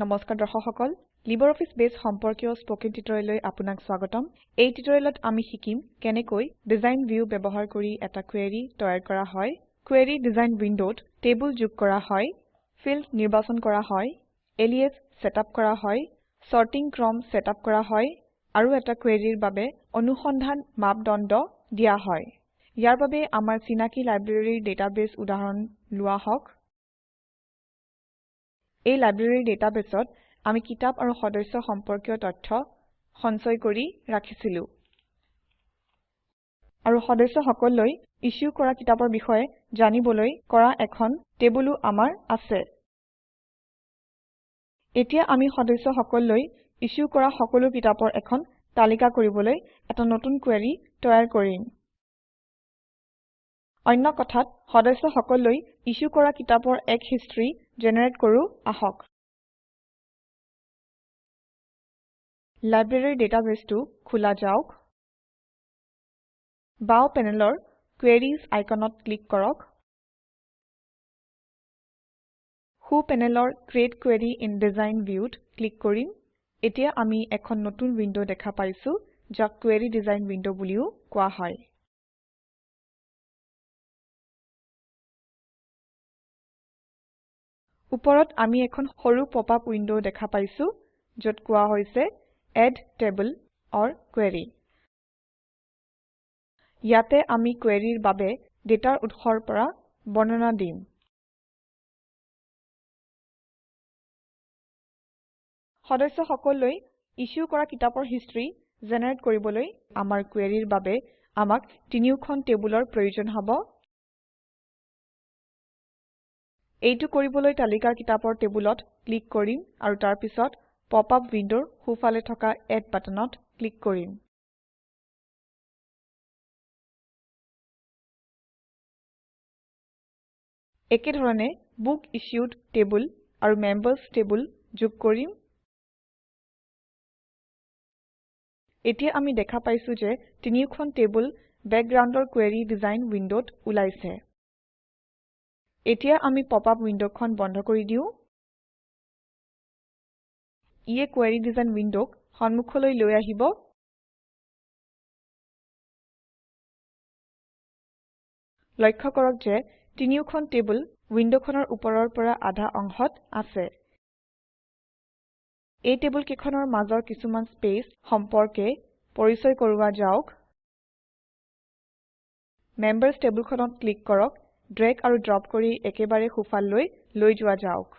নমস্কাৰ দৰ্শক সকল লিবাৰঅফিছ বেছ সম্পৰ্কীয় স্পকেন টিউটৰিয়েললৈ আপোনাক স্বাগতম। এই টিউটৰিয়েলত আমি শিকিম কেনেকৈ ডিজাইন ভিউ ব্যৱহাৰ কৰি এটা কুৱেৰি তৈয়াৰ কৰা হয়। কুৱেৰি ডিজাইন উইণ্ডত টেবুল যোগ কৰা হয় ফিল্ড নিৰ্বাচন কৰা হয় এলিয়াছ চেটআপ কৰা হয় চৰ্টিং ক্ৰম চেটআপ কৰা হয় আৰু এটা কুৱেৰিৰ বাবে অনুসন্ধান মাপদণ্ড দিয়া হয়। ইয়াৰ বাবে আমাৰ চিনাকি লাইব্ৰেৰীৰ ডাটাবেছ উদাহৰণ লোৱা হওক। এই লাইব্ৰেৰীৰ ডাটাবেছত আমি কিতাপ আৰু সদস্য সম্পৰ্কীয় তথ্য সঞ্চয় কৰি ৰাখিছিলো। আৰু সদস্যসকললৈ ইছ্যু কৰা কিতাপৰ বিষয়ে জানিবলৈ কৰা এখন টেবুলো আমাৰ আছে। এতিয়া আমি সদস্যসকললৈ ইছ্যু কৰা সকলো কিতাপৰ এখন তালিকা কৰিবলৈ এটা নতুন কুৱেৰি তৈয়াৰ কৰিম। অন্য কথাত সদস্যসকললৈ ইছ্যু কৰা কিতাপৰ এক হিষ্ট্ৰী জেনেৰেট কৰো আহক। লাইব্ৰেৰীৰ ডাটাবেছটো খোলা যাওক। বাও পেনেলৰ কোয়াৰিজ আইকনত ক্লিক কৰক। সো পেনেলৰ ক্ৰিএট কোৰী ইন ডিজাইন viewত ক্লিক কৰিম। এতিয়া আমি এখন নতুন উইণ্ড দেখা পাইছো যাক কুৱেৰি ডিজাইন উইণ্ড বুলিও কোৱা হয়। ওপৰত আমি এখন সৰু পপআপ উইণ্ড দেখা পাইছো যত কোৱা হৈছে এড টেবল অৰ কোৰী ইয়াতে আমি কুৱেৰিৰ বাবে ডেটাৰ উৎসৰ পৰা বৰ্ণনা দিম। সদস্যসকললৈ ইছ্যু কৰা কিতাপৰ হিষ্ট্ৰী জেনেৰেট কৰিবলৈ আমাৰ কুৱেৰিৰ বাবে আমাক তিনিওখন টেবুলৰ প্ৰয়োজন হব। এইটো কৰিবলৈ তালিকাৰ কিতাপৰ টেবুলত ক্লিক কৰিম আৰু তাৰ পিছত পপআপ উইণ্ডৰ সোঁফালে থকা এড বাটনত ক্লিক কৰিম। একেধৰণে বুক ইছ্যুড টেবুল আৰু মেম্বাৰ্ছ টেবুল যোগ কৰিম। এতিয়া আমি দেখা পাইছো যে তিনিওখন টেবুল বেকগ্ৰাউণ্ডৰ কুৱেৰি ডিজাইন উইণ্ডত ওলাইছে। এতিয়া আমি পপআপ উইণ্ডখন বন্ধ কৰি দিও। ইয়ে কুৱেৰি ডিজাইন উইণ্ডক সন্মুখলৈ লৈ আহিব। লক্ষ্য কৰক যে তিনিওখন টেবুল উইণ্ডখনৰ ওপৰৰ পৰা আধা অংশত আছে। এই টেবুল কেইখনৰ মাজৰ কিছুমান স্পেচ সম্পৰ্কে পৰিচয় কৰোৱা যাওক। মেম্বাৰ্ছ টেবুলখনত ক্লিক কৰক। ড্ৰেগ আৰু ড্ৰপ কৰি একেবাৰে সোঁফাললৈ লৈ যোৱা যাওক।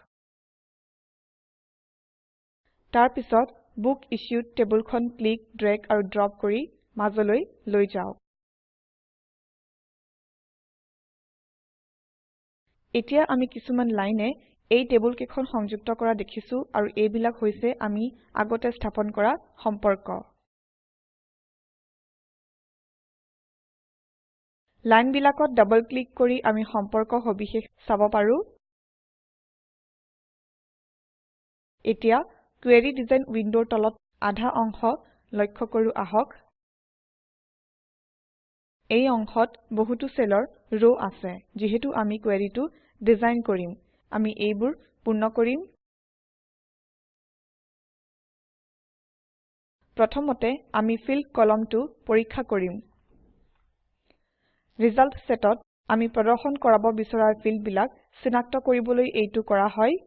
তাৰ পিছত বুক ইছ্যুড টেবুলখন ক্লিক ড্ৰেগ আৰু ড্ৰপ কৰি মাজলৈ লৈ যাওক। এতিয়া আমি কিছুমান লাইনে এই টেবুল কেইখন সংযুক্ত কৰা দেখিছো আৰু এইবিলাক হৈছে আমি আগতে স্থাপন কৰা সম্পৰ্ক। লাইনবিলাকত ডাবল ক্লিক কৰি আমি সম্পৰ্ক সবিশেষ চাব পাৰো। এতিয়া কুৱেৰি ডিজাইন উইণ্ডৰ তলত আধা অংশ লক্ষ্য কৰো আহক। এই অংশত বহুতো চেলৰ ৰ আছে যিহেতু আমি কুৱেৰিটো ডিজাইন কৰিম। আমি এইবোৰ পূৰ্ণ কৰিম। প্ৰথমতে আমি ফিল্ড কলমটো পৰীক্ষা কৰিম। ৰিজাল্ট চেটত আমি প্ৰদৰ্শন কৰাব বিচৰা ফিল্ডবিলাক চিনাক্ত কৰিবলৈ এইটো কৰা হয়।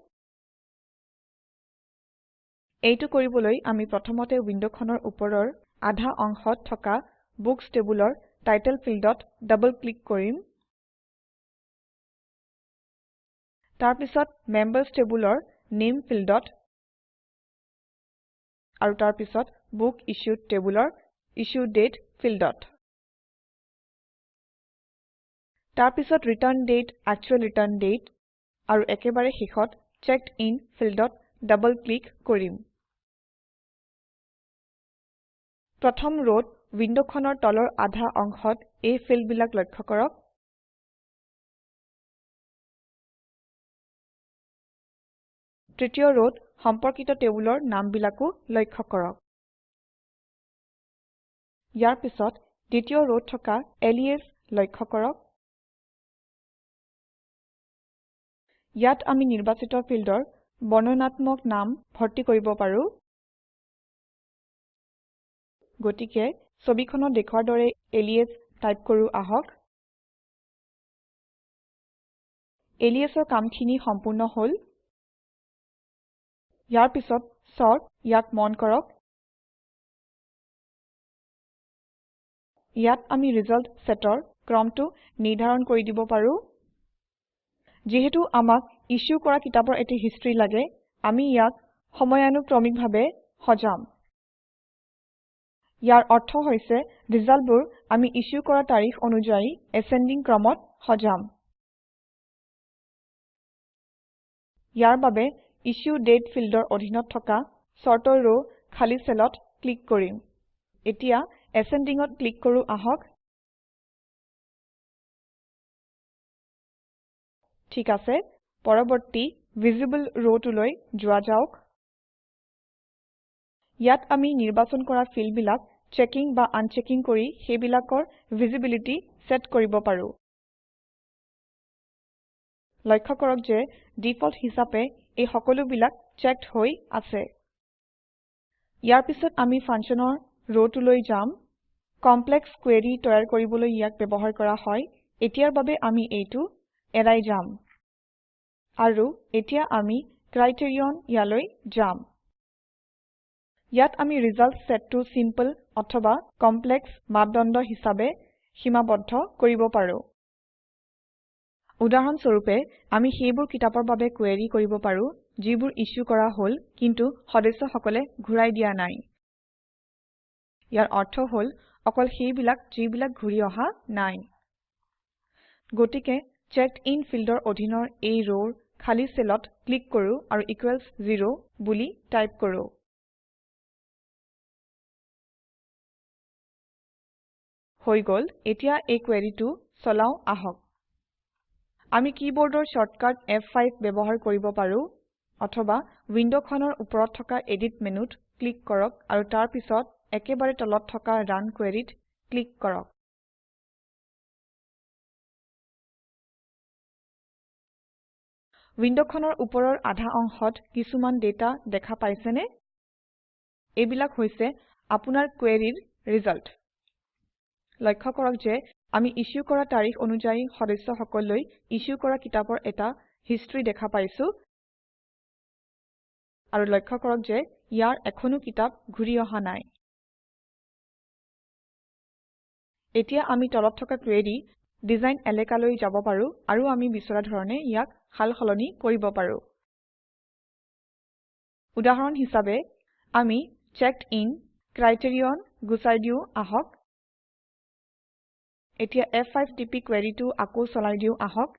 এইটো কৰিবলৈ আমি প্ৰথমতে উইণ্ডখনৰ ওপৰৰ আধা অংশত থকা বুকচ টেবুলৰ টাইটেল ফিল্ডত ডাবল ক্লিক কৰিম। তাৰ পিছত মেম্বাৰ্ছ টেবুলৰ নামে ফিল্ডত আৰু তাৰ পিছত বুক ইছ্যুড টেবুলৰ ইছ্যু দাঁতে ফিল্ডত। তাৰ পিছত ৰিটাৰ্ণ দাঁতে একচুৱেল ৰিটাৰ্ণ দাঁতে আৰু একেবাৰে শেষত চেক্ড ইন ফিল্ডত ডাবল ক্লিক কৰিম। প্ৰথম ৰত উইণ্ডখনৰ তলৰ আধা অংশত এই ফিল্ডবিলাক লক্ষ্য কৰক। তৃতীয় ৰত সম্পৰ্কিত টেবুলৰ নামবিলাকো লক্ষ্য কৰক। ইয়াৰ পিছত দ্বিতীয় ৰত থকা এলিয়াছ লক্ষ্য কৰক। ইয়াত আমি নিৰ্বাচিত ফিল্ডৰ বৰ্ণনাত্মক নাম ভৰ্তি কৰিব পাৰো। গতিকে ছবিখনত দেখুৱাৰ দৰে এলিয়াছ টাইপ কৰো আহক। এলিয়াছৰ কামখিনি সম্পূৰ্ণ হল। ইয়াৰ পিছত চৰ্ট ইয়াক মন কৰক। ইয়াত আমি ৰিজাল্ট চেটৰ ক্ৰমটো নিৰ্ধাৰণ কৰি দিব পাৰো। যিহেতু আমাক ইছ্যু কৰা কিতাপৰ এটি হিষ্ট্ৰী লাগে আমি ইয়াক সময়ানুক্ৰমিকভাৱে সজাম। ইয়াৰ অৰ্থ হৈছে ৰিজাল্টবোৰ আমি ইছ্যু কৰা তাৰিখ অনুযায়ী এছেণ্ডিং ক্ৰমত সজাম। ইয়াৰ বাবে ইছ্যু দাতে ফিল্ডৰ অধীনত থকা চৰ্টৰ ৰ খালী চেলত ক্লিক কৰিম। এতিয়া Ascendingত ক্লিক কৰো আহক। ঠিক আছে পৰবৰ্তী ভিচিবল ৰটোলৈ যোৱা যাওক। ইয়াত আমি নিৰ্বাচন কৰা ফিল্ডবিলাক চেকিং বা আনচেকিং কৰি সেইবিলাকৰ ভিচিবিলিটি চেট কৰিব পাৰো। লক্ষ্য কৰক যে ডিফল্ট হিচাপে এই সকলোবিলাক চেক্ড হৈ আছে। ইয়াৰ পিছত আমি ফাংচনৰ ৰটোলৈ যাম। কমপ্লেক্স কুৱেৰি তৈয়াৰ কৰিবলৈ ইয়াক ব্যৱহাৰ কৰা হয়। এতিয়াৰ বাবে আমি এইটো এৰাই যাম। আৰু এতিয়া আমি ক্ৰাইটেৰিয়ন ইয়ালৈ যাম। ইয়াত আমি ৰিজাল্ট চেটটো চিম্পল অথবা কমপ্লেক্স মাপদণ্ড হিসাবে সীমাবদ্ধ কৰিব পাৰো। উদাহৰণ স্বৰূপে আমি সেইবোৰ কিতাপৰ বাবে কুৱেৰি কৰিব পাৰো যিবোৰ ইছ্যু কৰা হল কিন্তু সদস্যসকলে ঘূৰাই দিয়া নাই। ইয়াৰ অৰ্থ হল অকল সেইবিলাক যিবিলাক ঘূৰি অহা নাই। গতিকে চেকডিন ফিল্ডৰ অধীনৰ এই ৰৰ খালী চেলত ক্লিক কৰো আৰু ইকোৱেলছ 0 বুলি টাইপ কৰো। হৈ গল এতিয়া এই কুৱেৰিটো চলাও আহক। আমি কীবোৰ্ডৰ শৰ্টকাট ফ5 ব্যৱহাৰ কৰিব পাৰো অথবা উইণ্ডখনৰ ওপৰত থকা এডিট মেনুত ক্লিক কৰক আৰু তাৰ পিছত একেবাৰে তলত থকা ৰান queryত ক্লিক কৰক। উইণ্ডখনৰ ওপৰৰ আধা অংশত কিছুমান ডেটা দেখা পাইছেনে? এইবিলাক হৈছে আপোনাৰ কুৱেৰিৰ ৰিজাল্ট। লক্ষ্য কৰক যে আমি ইছ্যু কৰা তাৰিখ অনুযায়ী সদস্যসকললৈ ইছ্যু কৰা কিতাপৰ এটা হিষ্ট্ৰী দেখা পাইছো। আৰু লক্ষ্য কৰক যে ইয়াৰ এখনো কিতাপ ঘূৰি অহা নাই। এতিয়া আমি তলত থকা কুৱেৰি ডিজাইন এলেকালৈ যাব পাৰো আৰু আমি বিচৰা ধৰণে ইয়াক সাল সলনি কৰিব পাৰো। উদাহৰণ হিচাপে আমি চেকডিন ক্ৰাইটেৰিয়ন গুচাই দিও আহক। এতিয়া ফ5 টিপি কুৱেৰিটো আকৌ চলাই দিও আহক।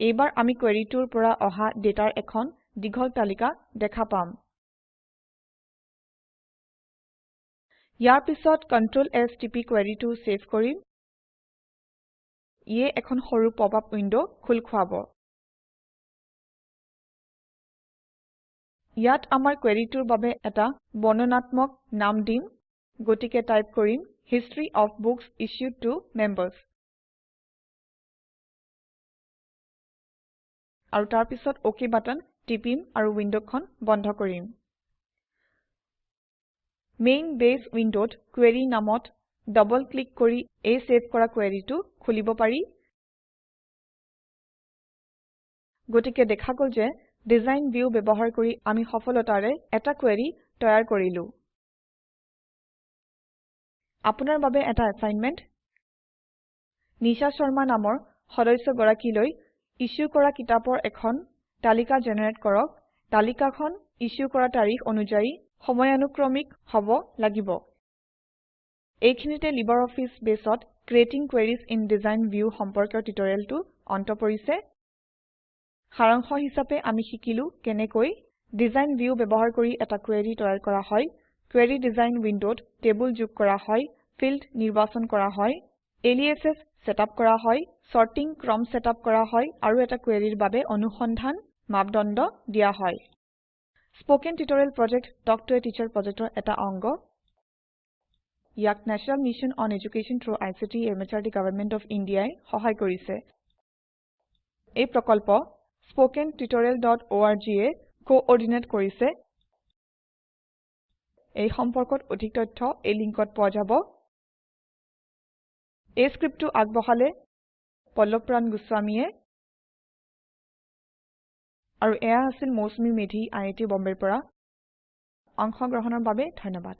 এইবাৰ আমি কুৱেৰিটোৰ পৰা অহা ডেটাৰ এখন দীঘল তালিকা দেখা পাম। ইয়াৰ পিছত Ctrl S টিপি কুৱেৰিটো চেভ কৰিম। ইয়ে এখন সৰু পপআপ উইণ্ড খোল খুৱাব। ইয়াত আমাৰ কুৱেৰিটোৰ বাবে এটা বৰ্ণনাত্মক নাম দিম গতিকে টাইপ কৰিম হিষ্টৰী অফ বুক্স ইছ্যুড ত Members আৰু তাৰ পিছত অক বাটন টিপিম আৰু উইণ্ডখন বন্ধ কৰিম। মেইন বেছ উইণ্ডত কোৰী নামত ডবল ক্লিক কৰি এই চেভ কৰা কুৱেৰিটো খুলিব পাৰি। গতিকে দেখা গল যে ডিজাইন ভিউ ব্যৱহাৰ কৰি আমি সফলতাৰে এটা কুৱেৰি তৈয়াৰ কৰিলো। আপোনাৰ বাবে এটা এছাইনমেণ্ট নিশা শৰ্মা নামৰ সদস্যগৰাকীলৈ ইছ্যু কৰা কিতাপৰ এখন তালিকা জেনেৰেট কৰক। তালিকাখন ইছ্যু কৰা তাৰিখ অনুযায়ী সময়ানুক্ৰমিক হব লাগিব। এইখিনিতে লিবাৰঅফিছ বেছত creating queries in design view সম্পৰ্কীয় টিউটৰিয়েলটো অন্ত পৰিছে। সাৰাংশ হিচাপে আমি শিকিলো কেনেকৈ ডিজাইন ভিউ ব্যৱহাৰ কৰি এটা কুৱেৰি তৈয়াৰ কৰা হয় কুৱেৰি ডিজাইন উইণ্ডত টেবুল যোগ কৰা হয় ফিল্ড নিৰ্বাচন কৰা হয় এলিয়াচেছ চেটআপ কৰা হয় চৰ্টিং ক্ৰম চেটআপ কৰা হয় আৰু এটা কুৱেৰিৰ বাবে অনুসন্ধান মাপদণ্ড দিয়া হয়। Spoken tutorial project talk to a teacher প্ৰজেক্টৰ এটা অংগ। ইয়াক national mission on education through ICT MHRD government of India ই সহায় কৰিছে। এই প্ৰকল্প স্পোকেন tutorialorg এ কোঅৰ্ডিনেট কৰিছে। এই সম্পৰ্কত অধিক তথ্য এই লিংকত পোৱা যাব। এই স্ক্ৰীপ্তটো আগবঢ়ালে পল্লৱপ্ৰাণ গোস্বামীয়ে আৰু এয়া আছিল মৌচুমী মেধী আই আই টি বম্বেৰ পৰা। অংশগ্ৰহণৰ বাবে ধন্যবাদ।